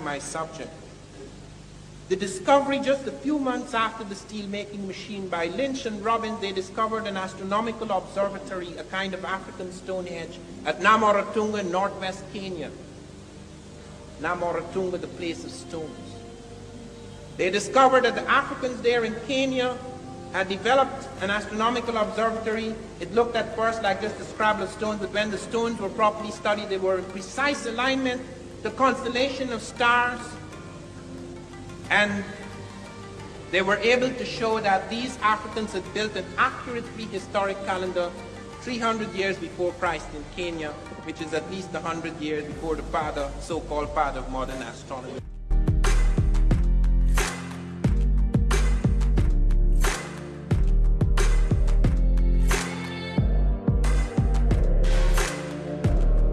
my subject. The discovery just a few months after the steel-making machine by Lynch and Robbins, they discovered an astronomical observatory, a kind of African Stonehenge, at Namoratunga in northwest Kenya. Namoratunga, the place of stones. They discovered that the Africans there in Kenya had developed an astronomical observatory. It looked at first like just a scrabble of stones, but when the stones were properly studied, they were in precise alignment, the constellation of stars, and they were able to show that these Africans had built an accurate prehistoric calendar 300 years before Christ in Kenya, which is at least 100 years before the father, so-called father of modern astronomy.